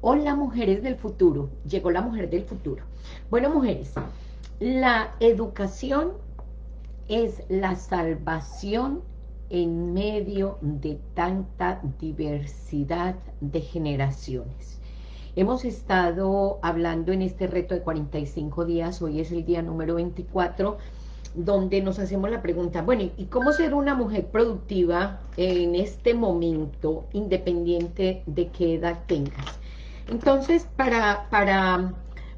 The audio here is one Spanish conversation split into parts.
Hola mujeres del futuro, llegó la mujer del futuro. Bueno mujeres, la educación es la salvación en medio de tanta diversidad de generaciones. Hemos estado hablando en este reto de 45 días, hoy es el día número 24, donde nos hacemos la pregunta, bueno, ¿y cómo ser una mujer productiva en este momento, independiente de qué edad tengas? Entonces, para, para,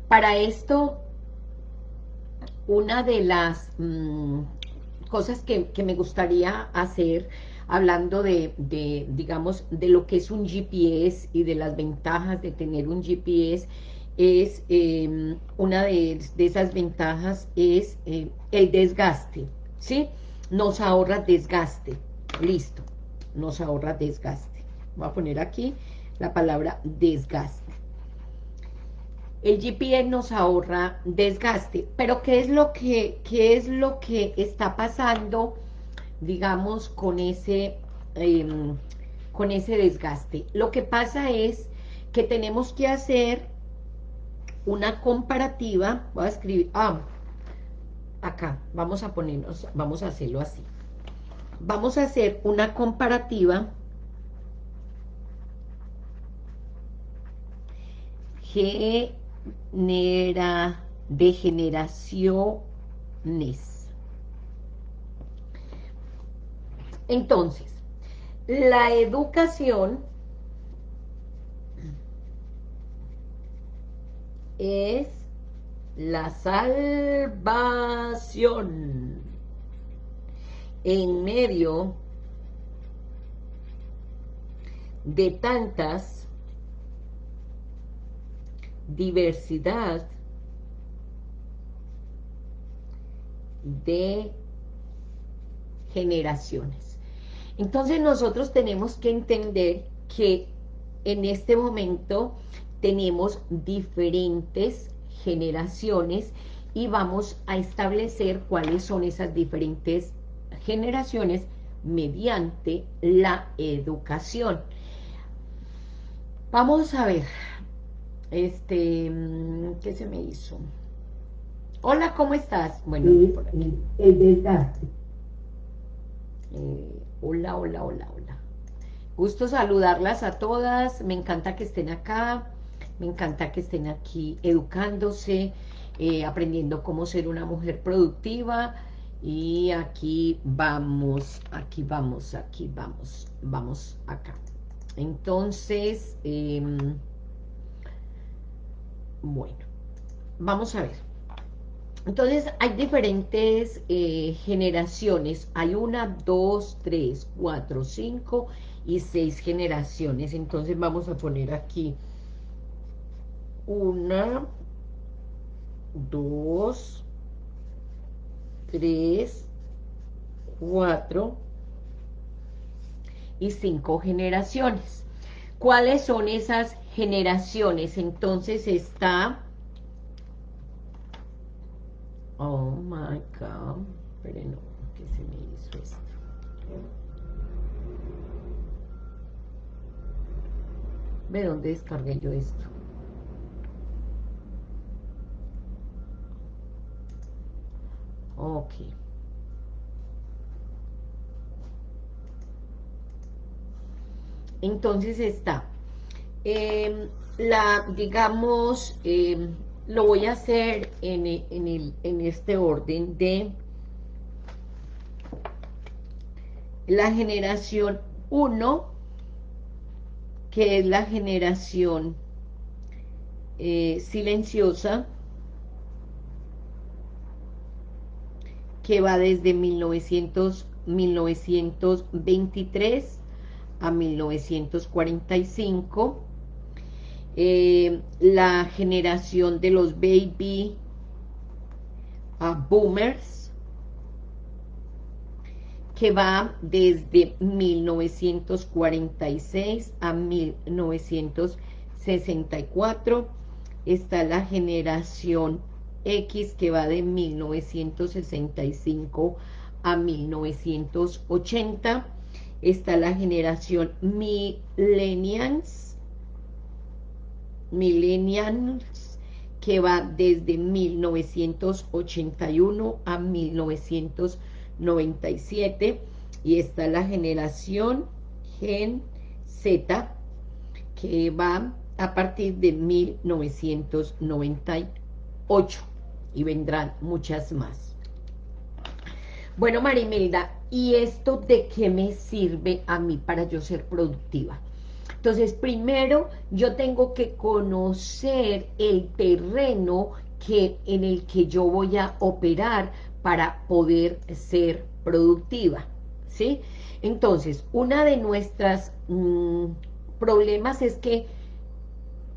para esto, una de las mm, cosas que, me gustaría hacer, hablando de, digamos, de lo que es un GPS y de las ventajas de tener un GPS, es, em, una de, esas ventajas es eh, el desgaste, ¿sí? Nos ahorra desgaste, listo, nos ahorra desgaste. Voy a poner aquí la palabra desgaste el GPS nos ahorra desgaste. Pero ¿qué es lo que, qué es lo que está pasando, digamos, con ese, em, con ese desgaste? Lo que pasa es que tenemos que hacer una comparativa, voy a escribir, ah, acá, vamos a ponernos, vamos a hacerlo así. Vamos a hacer una comparativa G de generaciones. Entonces, la educación es la salvación en medio de tantas diversidad de generaciones. Entonces nosotros tenemos que entender que en este momento tenemos diferentes generaciones y vamos a establecer cuáles son esas diferentes generaciones mediante la educación. Vamos a ver, este, mm, ¿qué se me hizo? Hola, ¿cómo estás? Bueno, por aquí. Eh, hola, hola, hola, hola. Gusto saludarlas a todas, me encanta que estén acá, me encanta que estén aquí educándose, eh, aprendiendo cómo ser una mujer productiva, y aquí vamos, aquí vamos, aquí vamos, vamos acá. Entonces, eh, bueno, vamos a ver. Entonces, hay diferentes eh, generaciones. Hay una, dos, tres, cuatro, cinco y seis generaciones. Entonces, vamos a poner aquí una, dos, tres, cuatro y cinco generaciones. ¿Cuáles son esas generaciones. Entonces está... Oh my God. Pero no, ¿qué se me hizo esto? ¿De dónde descargué yo esto? Ok. Entonces está eh, la, digamos, em, lo voy a hacer en, en, el, en este orden de la generación 1, que es la generación eh, silenciosa, que va desde 1900, 1923 a 1945, eh, la generación de los baby boomers, que va desde 1946 a 1964, está la generación X que va de 1965 a 1980, está la generación millennials, millennials que va desde 1981 a 1997 y está la generación Gen Z que va a partir de 1998 y vendrán muchas más. Bueno, Marimelda, ¿y esto de qué me sirve a mí para yo ser productiva? Entonces, primero yo tengo que conocer el terreno que, en el que yo voy a operar para poder ser productiva, ¿sí? Entonces, una de nuestras mm, problemas es que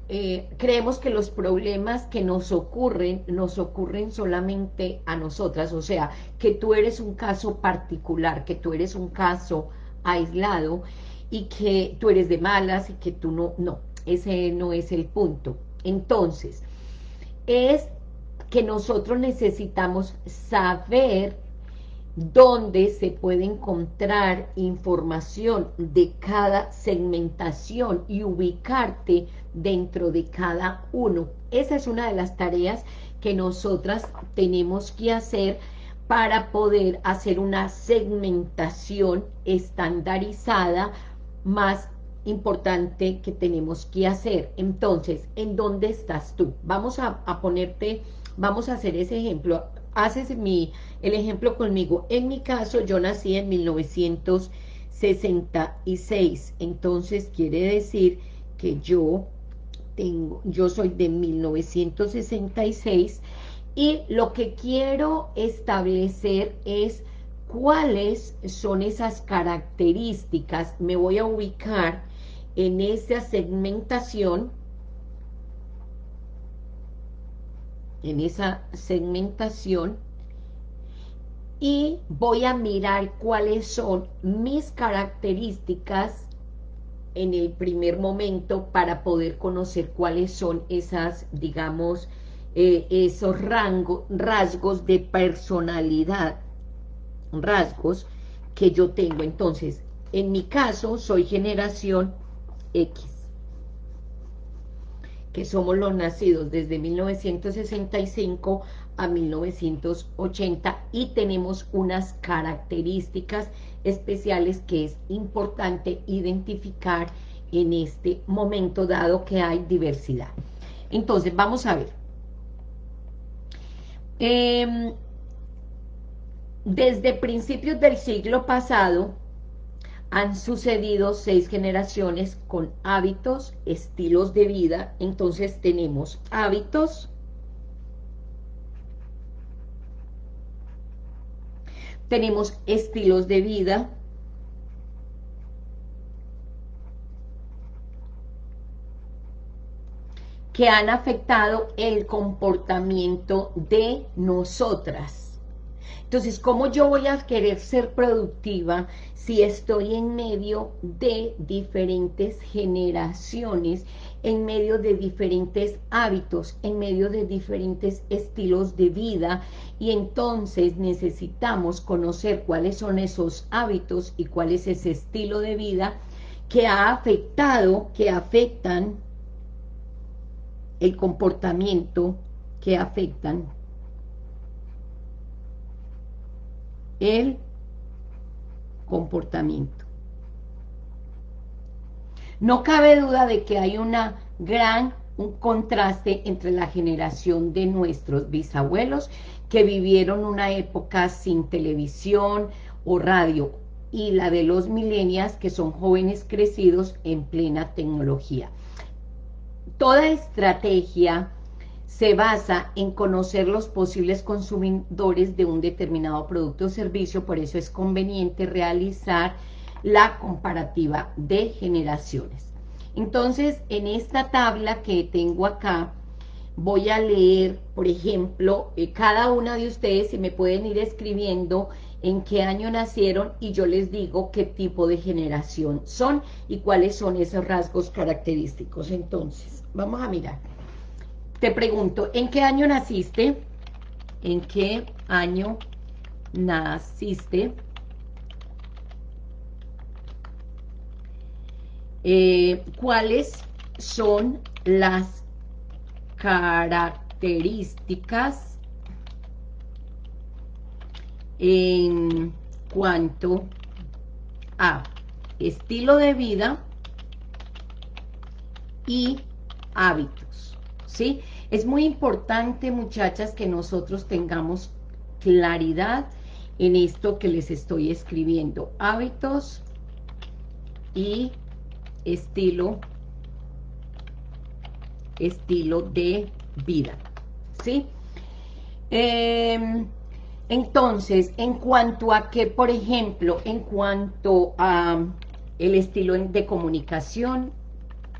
eh, creemos que los problemas que nos ocurren, nos ocurren solamente a nosotras, o sea, que tú eres un caso particular, que tú eres un caso aislado, y que tú eres de malas y que tú no, no, ese no es el punto. Entonces, es que nosotros necesitamos saber dónde se puede encontrar información de cada segmentación y ubicarte dentro de cada uno. Esa es una de las tareas que nosotras tenemos que hacer para poder hacer una segmentación estandarizada más importante que tenemos que hacer. Entonces, ¿en dónde estás tú? Vamos a, ponerte, vamos a hacer ese ejemplo. Haces mi, el ejemplo conmigo. En mi caso, yo nací en 1966. Entonces, quiere decir que yo tengo, yo soy de 1966 y lo que quiero establecer es cuáles son esas características, me voy a ubicar en esa segmentación, en esa segmentación, y voy a mirar cuáles son mis características en el primer momento para poder conocer cuáles son esas, digamos, eh, esos rasgos de personalidad rasgos que yo tengo. Entonces, en mi caso, soy generación X, que somos los nacidos desde 1965 a 1980 y tenemos unas características especiales que es importante identificar en este momento dado que hay diversidad. Entonces, vamos a ver. Eh, desde principios del siglo pasado han sucedido seis generaciones con hábitos, estilos de vida. Entonces tenemos hábitos, tenemos estilos de vida, que han afectado el comportamiento de nosotras. Entonces, ¿cómo yo voy a querer ser productiva si estoy en medio de diferentes generaciones, en medio de diferentes hábitos, en medio de diferentes estilos de vida? Y entonces necesitamos conocer cuáles son esos hábitos y cuál es ese estilo de vida que ha afectado, que afectan el comportamiento, que afectan el comportamiento. No cabe duda de que hay una gran un contraste entre la generación de nuestros bisabuelos que vivieron una época sin televisión o radio y la de los milenias que son jóvenes crecidos en plena tecnología. Toda estrategia se basa en conocer los posibles consumidores de un determinado producto o servicio, por eso es conveniente realizar la comparativa de generaciones. Entonces, en esta tabla que tengo acá, voy a leer, por ejemplo, eh, cada una de ustedes, si me pueden ir escribiendo en qué año nacieron y yo les digo qué tipo de generación son y cuáles son esos rasgos característicos. Entonces, vamos a mirar. Te pregunto, ¿en qué año naciste? ¿En qué año naciste? Eh, ¿Cuáles son las características en cuanto a estilo de vida y hábitos, ¿sí? Es muy importante, muchachas, que nosotros tengamos claridad en esto que les estoy escribiendo. Hábitos y estilo, estilo de vida, ¿sí? Em, entonces, en cuanto a que, por ejemplo, en cuanto a el estilo de comunicación,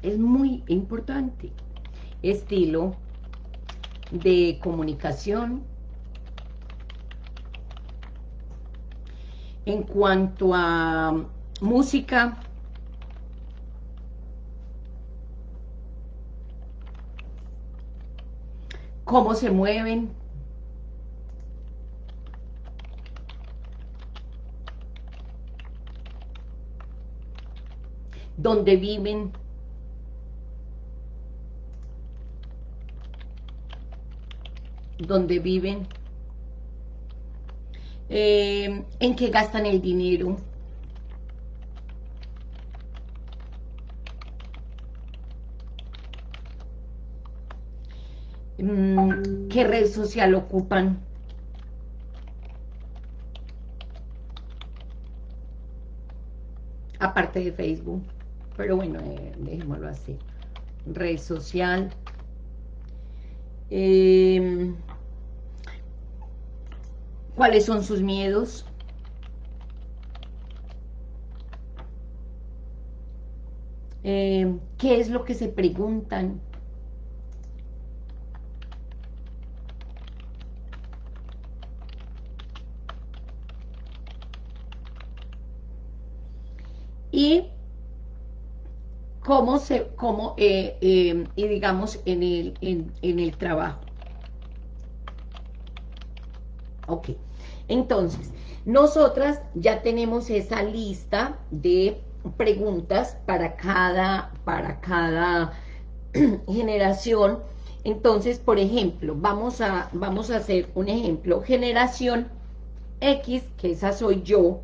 es muy importante. Estilo de comunicación. En cuanto a música, cómo se mueven, dónde viven, dónde viven, eh, en qué gastan el dinero, mm, qué red social ocupan, aparte de Facebook, pero bueno, eh, dejémoslo así, red social, eh, cuáles son sus miedos, eh, qué es lo que se preguntan, y cómo se, cómo, eh, eh, y digamos, en el, en, el trabajo. Ok, entonces, nosotras ya tenemos esa lista de preguntas para cada, para cada generación. Entonces, por ejemplo, vamos a, vamos a hacer un ejemplo. Generación X, que esa soy yo,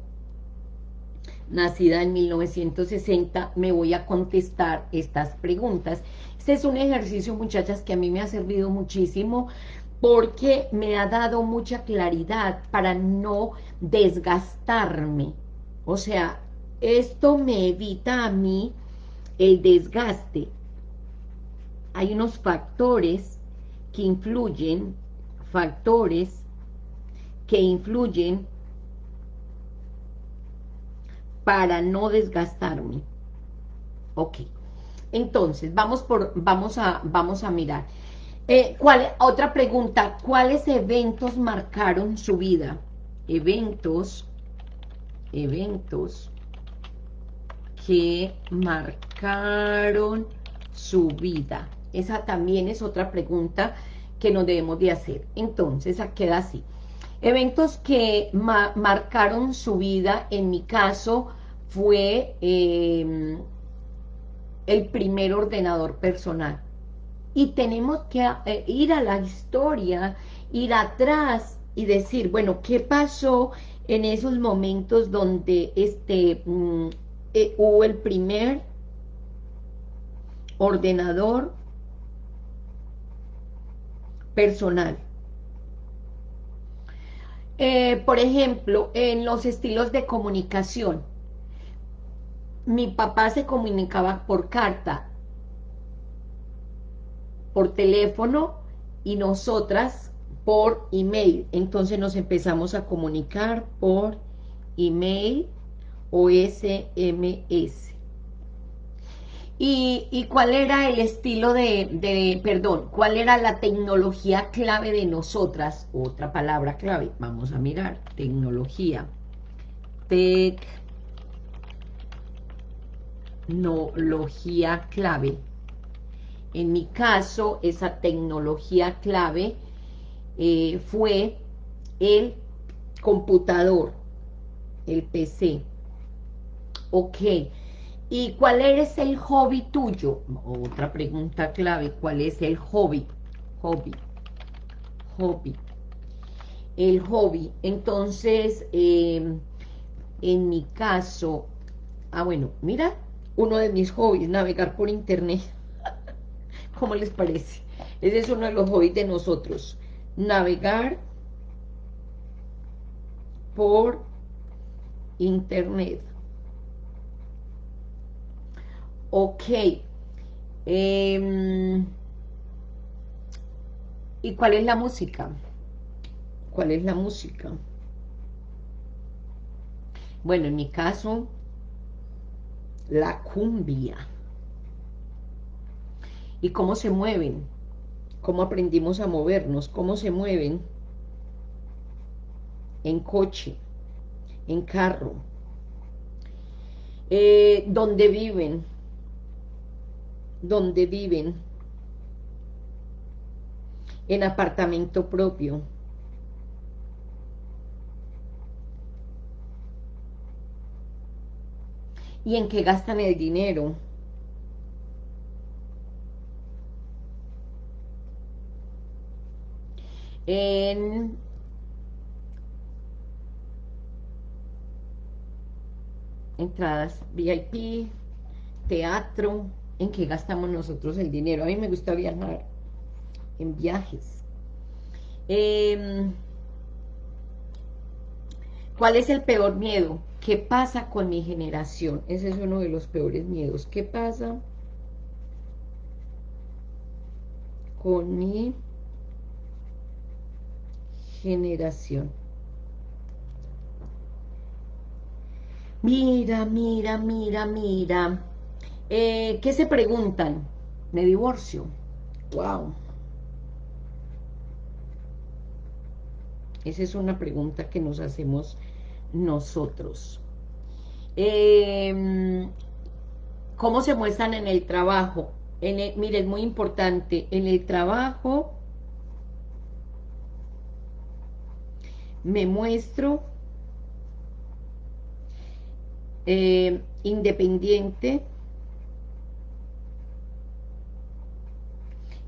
nacida en 1960, me voy a contestar estas preguntas. Este es un ejercicio, muchachas, que a mí me ha servido muchísimo porque me ha dado mucha claridad para no desgastarme. O sea, esto me evita a mí el desgaste. Hay unos factores que influyen, factores que influyen para no desgastarme. Ok. Entonces, vamos, por, vamos, a, vamos a mirar. Eh, ¿cuál, otra pregunta, ¿cuáles eventos marcaron su vida? Eventos, eventos que marcaron su vida. Esa también es otra pregunta que nos debemos de hacer. Entonces, queda así. Eventos que marcaron su vida, en mi caso, fue em, el primer ordenador personal. Y tenemos que eh, ir a la historia, ir atrás y decir, bueno, ¿qué pasó en esos momentos donde este, mm, eh, hubo el primer ordenador personal? Eh, por ejemplo, en los estilos de comunicación, mi papá se comunicaba por carta, por teléfono y nosotras por email. Entonces nos empezamos a comunicar por email o SMS. ¿Y, y cuál era el estilo de, de, perdón, cuál era la tecnología clave de nosotras? Otra palabra clave, vamos a mirar, tecnología. Tec tecnología clave. En mi caso, esa tecnología clave eh, fue el computador, el PC. Ok. ¿Y cuál es el hobby tuyo? Otra pregunta clave, ¿cuál es el hobby? hobby, hobby, el hobby, entonces, em, en mi caso, ah bueno, mira, uno de mis hobbies, navegar por internet, ¿cómo les parece? Ese es uno de los hobbies de nosotros, navegar por internet. Ok. Em, ¿Y cuál es la música? ¿Cuál es la música? Bueno, en mi caso, la cumbia. ¿Y cómo se mueven? ¿Cómo aprendimos a movernos? ¿Cómo se mueven? En coche, en carro. Eh, ¿Dónde viven? ¿Dónde viven? En apartamento propio. ¿Y en qué gastan el dinero? En entradas VIP, teatro, en qué gastamos nosotros el dinero. A mí me gusta viajar en viajes. Em, ¿Cuál es el peor miedo? ¿Qué pasa con mi generación? Ese es uno de los peores miedos. ¿Qué pasa con mi generación? Mira, mira, mira, mira. Eh, ¿Qué se preguntan? Me divorcio. Wow. Esa es una pregunta que nos hacemos nosotros. Em, ¿Cómo se muestran en el trabajo? Mire, es muy importante, en el trabajo me muestro eh, independiente,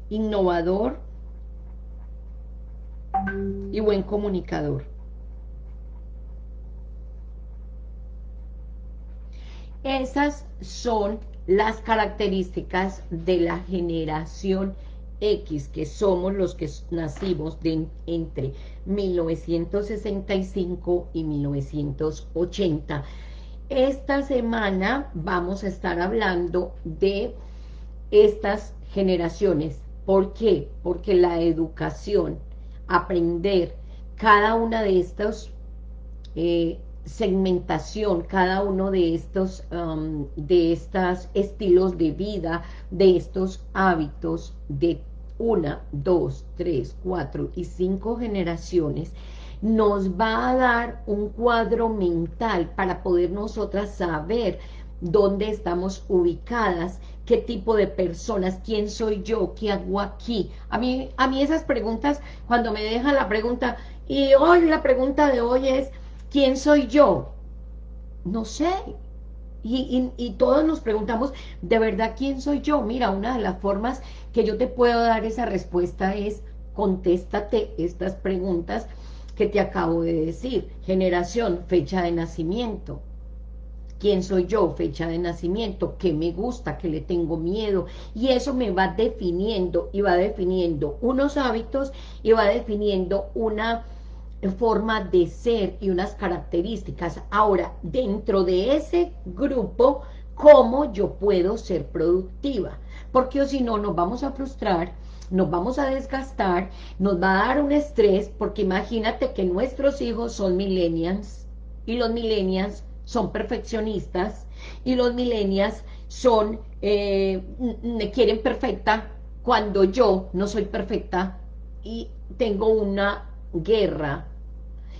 innovador y buen comunicador. Esas son las características de la generación X, que somos los que nacimos de, entre 1965 y 1980. Esta semana vamos a estar hablando de estas generaciones. ¿Por qué? Porque la educación, aprender cada una de estos eh, segmentación, cada uno de estos, um, de estos estilos de vida, de estos hábitos de una, dos, tres, cuatro y cinco generaciones, nos va a dar un cuadro mental para poder nosotras saber dónde estamos ubicadas, qué tipo de personas, quién soy yo, qué hago aquí. A mí, a mí esas preguntas, cuando me dejan la pregunta, y hoy la pregunta de hoy es, ¿Quién soy yo? No sé. Y, todos nos preguntamos, ¿de verdad quién soy yo? Mira, una de las formas que yo te puedo dar esa respuesta es, contéstate estas preguntas que te acabo de decir. Generación, fecha de nacimiento. ¿Quién soy yo? Fecha de nacimiento. ¿Qué me gusta? ¿Qué le tengo miedo? Y eso me va definiendo y va definiendo unos hábitos y va definiendo una forma de ser y unas características. Ahora, dentro de ese grupo, ¿cómo yo puedo ser productiva? Porque si no, nos vamos a frustrar, nos vamos a desgastar, nos va a dar un estrés, porque imagínate que nuestros hijos son millennials, y los millennials son perfeccionistas, y los millennials son, eh, me quieren perfecta, cuando yo no soy perfecta, y tengo una guerra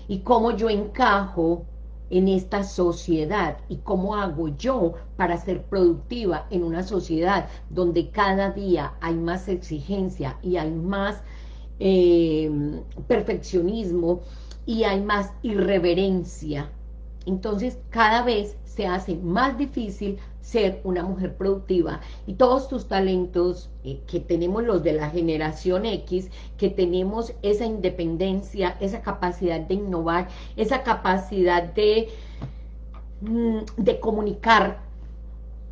y cómo yo encajo en esta sociedad y cómo hago yo para ser productiva en una sociedad donde cada día hay más exigencia y hay más em, perfeccionismo y hay más irreverencia. Entonces cada vez se hace más difícil ser una mujer productiva. Y todos tus talentos eh, que tenemos los de la generación X, que tenemos esa independencia, esa capacidad de innovar, esa capacidad de, mm, de comunicar,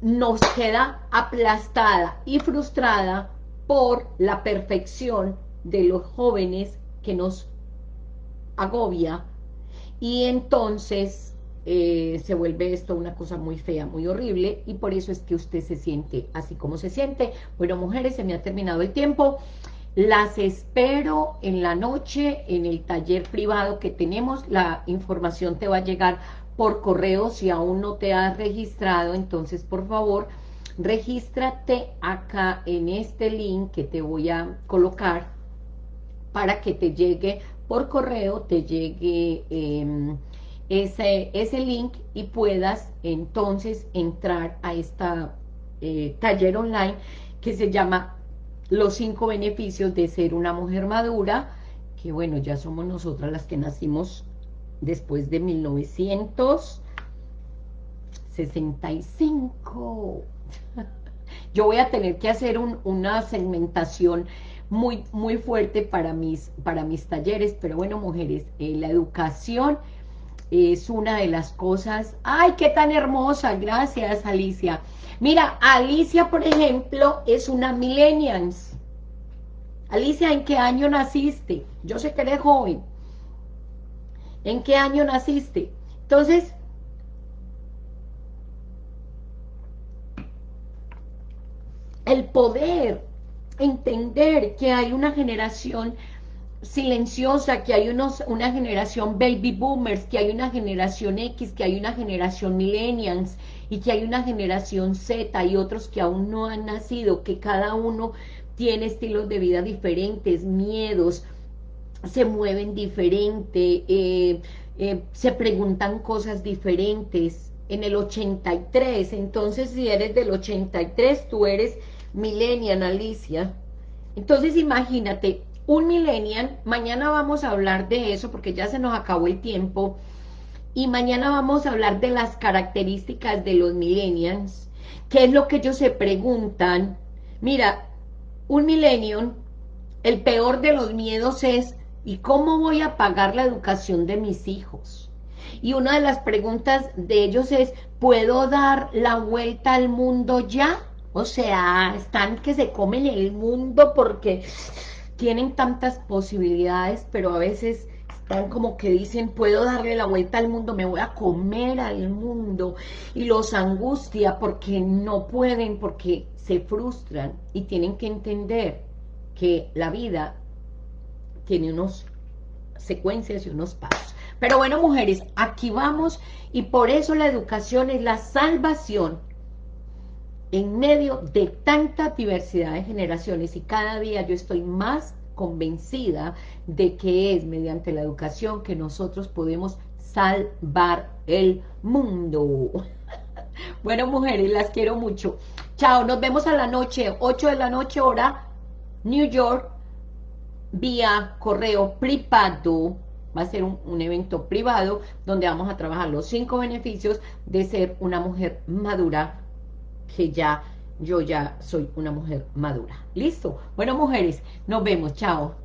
nos queda aplastada y frustrada por la perfección de los jóvenes que nos agobia. Y entonces eh, se vuelve esto una cosa muy fea, muy horrible, y por eso es que usted se siente así como se siente. Bueno, mujeres, se me ha terminado el tiempo. Las espero en la noche en el taller privado que tenemos. La información te va a llegar por correo si aún no te has registrado. Entonces, por favor, regístrate acá en este link que te voy a colocar para que te llegue por correo, te llegue... Eh, ese, ese link y puedas entonces entrar a esta eh, taller online que se llama Los cinco beneficios de ser una mujer madura, que bueno, ya somos nosotras las que nacimos después de 1965. Yo voy a tener que hacer una segmentación muy, muy fuerte para mis, para mis talleres, pero bueno, mujeres, eh, la educación es una de las cosas... ¡Ay, qué tan hermosa! Gracias, Alicia. Mira, Alicia, por ejemplo, es una millennials. Alicia, ¿en qué año naciste? Yo sé que eres joven. ¿En qué año naciste? Entonces, el poder entender que hay una generación silenciosa, que hay unos, una generación baby boomers, que hay una generación X, que hay una generación millennials y que hay una generación Z y otros que aún no han nacido, que cada uno tiene estilos de vida diferentes, miedos, se mueven diferente, eh, eh, se preguntan cosas diferentes. En el 83, entonces si eres del 83, tú eres millennial, Alicia. Entonces imagínate, un millennial, mañana vamos a hablar de eso porque ya se nos acabó el tiempo, y mañana vamos a hablar de las características de los millennials, qué es lo que ellos se preguntan. Mira, un millennial, el peor de los miedos es, ¿y cómo voy a pagar la educación de mis hijos? Y una de las preguntas de ellos es, ¿puedo dar la vuelta al mundo ya? O sea, están que se comen el mundo porque tienen tantas posibilidades, pero a veces están como que dicen, puedo darle la vuelta al mundo, me voy a comer al mundo, y los angustia porque no pueden, porque se frustran, y tienen que entender que la vida tiene unos secuencias y unos pasos. Pero bueno, mujeres, aquí vamos, y por eso la educación es la salvación en medio de tanta diversidad de generaciones y cada día yo estoy más convencida de que es mediante la educación que nosotros podemos salvar el mundo. bueno, mujeres, las quiero mucho. Chao, nos vemos a la noche, 8 de la noche, hora New York, vía correo privado. Va a ser un, un evento privado donde vamos a trabajar los cinco beneficios de ser una mujer madura que ya yo ya soy una mujer madura. ¿Listo? Bueno, mujeres, nos vemos. Chao.